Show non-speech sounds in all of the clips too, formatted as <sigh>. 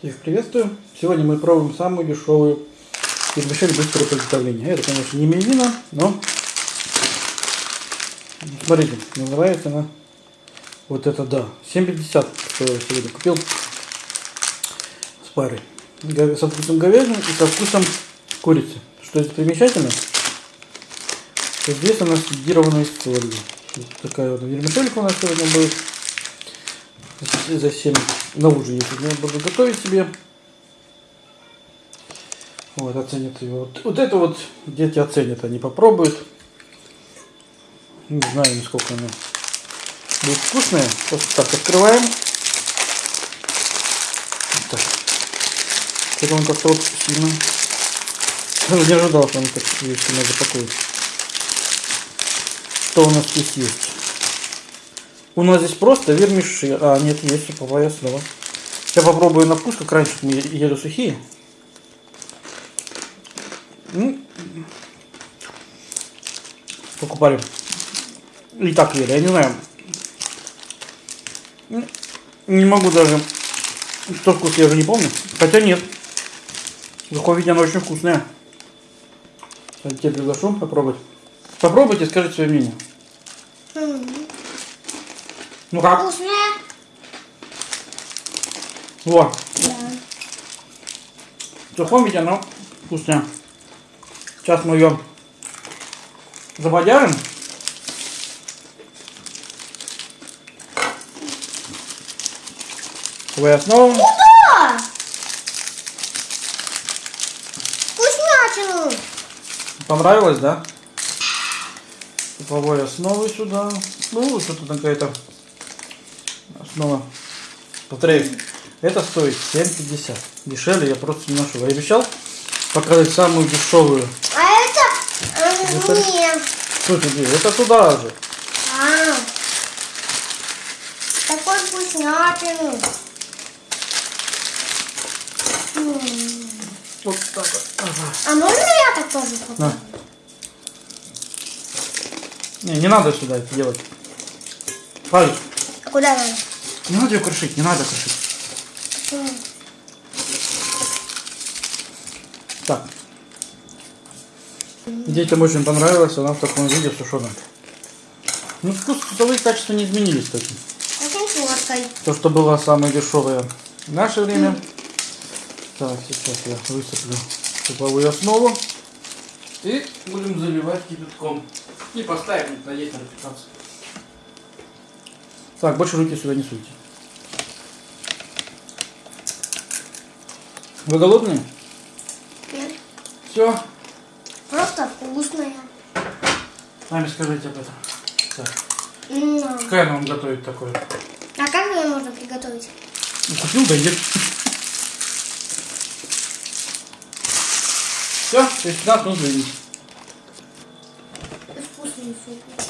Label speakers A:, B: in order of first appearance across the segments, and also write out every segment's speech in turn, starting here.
A: Всех приветствую. Сегодня мы пробуем самую дешевую вермишель быстрого приготовления. Это, конечно, не мивина, но смотрите, называется она вот это да. 7,50 стоила сегодня. Купил с парой. Со вкусом говядины и со вкусом курицы. Что здесь примечательно? Что здесь она сидированная из солью. Вот такая вот вермишелька у нас сегодня будет. За 7 на ужин, я буду готовить себе. Вот, оценят ее. Вот, вот это вот дети оценят, они попробуют. Не знаю, насколько она будет вкусная. Просто так открываем. Вот. Это он как-то вот сильно. Не ожидал, что он так сильно запакует. Что у нас здесь есть? У нас здесь просто вермиши. А, нет, есть суповая основа. Я попробую на вкус, как раньше мы ели сухие. Ну, покупали. И так ели, я не знаю. Ну, Не могу даже. Что вкус я уже не помню. Хотя нет. В таком виде она очень вкусная. Я тебя приглашу попробовать. Попробуйте, скажите свое мнение. Ну как?
B: Вкусная?
A: Вот.
B: Да.
A: В сухом виде оно вкусное. Сейчас мы ее забодяжим. Вы основу.
B: Да! Вкуснятину!
A: Понравилось, да? Суповой основы сюда. Ну, что-то какая-то основа. Повторяю, это стоит 7,50. Дешевле я просто не нашел. Я обещал показать самую дешевую.
B: А это э,
A: Это-
B: мне.
A: Что тебе? Это туда же.
B: А, такой вкуснятину.
A: Вот так вот. Ага.
B: А можно я так тоже попробую?
A: Не, не надо сюда это делать. Павел,
B: А куда надо?
A: Не надо ее крушить, не надо крушить.
B: М.
A: Так. Детям очень понравилось, она в таком виде сушеная. Ну, вкус, вкусовые качества не изменились точно.
B: Очень сладкой.
A: То, что было самое дешевое в наше время. Так, сейчас я высыплю суповую основу. И будем заливать кипятком. И поставим на 15. Так, больше руки сюда не суйте. Вы голодные?
B: Нет,
A: Все.
B: Просто вкусная.
A: Сами скажите об этом. Так.
B: М.
A: Какая нам готовить такое?
B: А как ее можно приготовить?
A: Ну, купил, да ешь. Все, через 15 минут заведите.
B: Вкусный суп.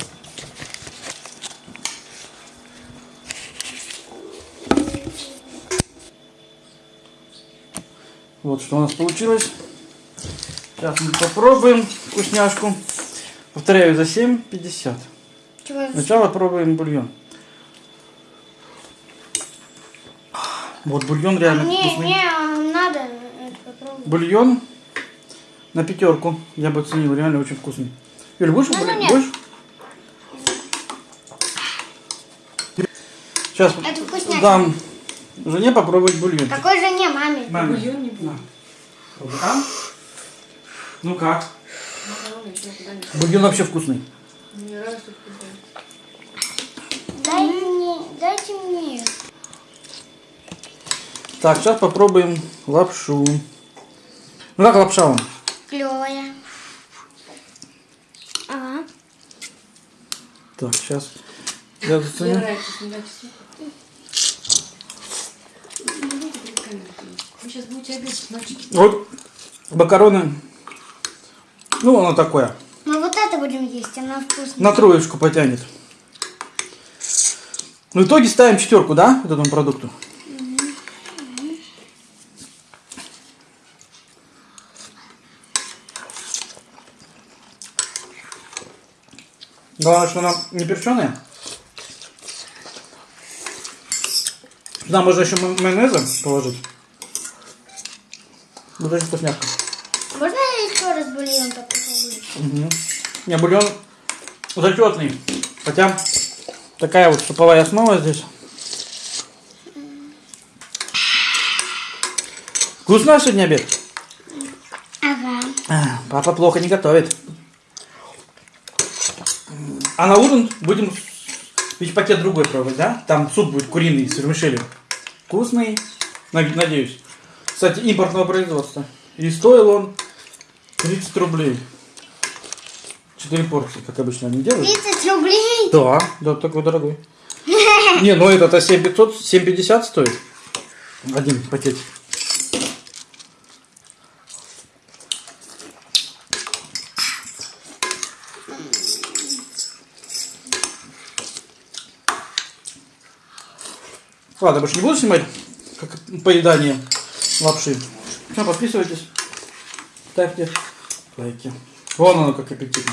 A: Вот что у нас получилось. Сейчас мы попробуем вкусняшку. Повторяю, за 7,50.
B: Чего я
A: Сначала пробуем бульон. Вот бульон реально
B: Не,
A: вкусный.
B: не, а надо попробовать.
A: Бульон на пятерку. Я бы оценил, реально очень вкусный. Юль, будешь?
B: Ну, нет.
A: Будешь? Сейчас
B: Это вкуснятина.
A: дам жене попробовать бульон.
B: Какой же не маме?
A: Маме.
C: Бульон не будет.
A: А? Ну как? Бульон вообще вкусный.
C: Мне нравится вкусный.
B: Дай мне, дайте мне.
A: Так, сейчас попробуем лапшу. Ну как лапша вам?
B: Клевая. Ага.
A: Так, сейчас. Я
C: Мне
A: заценю.
C: Вы сейчас будете обедать ночью.
A: Вот макароны. Ну, оно такое.
B: Мы вот это будем есть, она вкусная.
A: На троечку потянет. В итоге ставим четверку, да, вот этому продукту? Главное, что она не перченая. Сюда можно еще ма- майонеза положить. Вот очень вкусняшка.
B: Можно я еще раз бульон попробую?
A: Угу. Не, бульон зачетный. Хотя такая вот суповая основа здесь. Вкусный сегодня обед?
B: Ага.
A: А, Папа плохо не готовит. А на ужин будем ведь пакет другой пробовать, да? Там суп будет куриный с вермишелью. Вкусный, над- надеюсь. Кстати, импортного производства. И стоил он 30 рублей. Четыре порции, как обычно они делают.
B: 30 рублей?
A: Да, да, такой дорогой. <laughs> Не, ну этот-то 7500, 750 стоит. Один пакетик. Ладно, больше не буду снимать как поедание лапши. Все, подписывайтесь, ставьте лайки. Вон оно как аппетитно.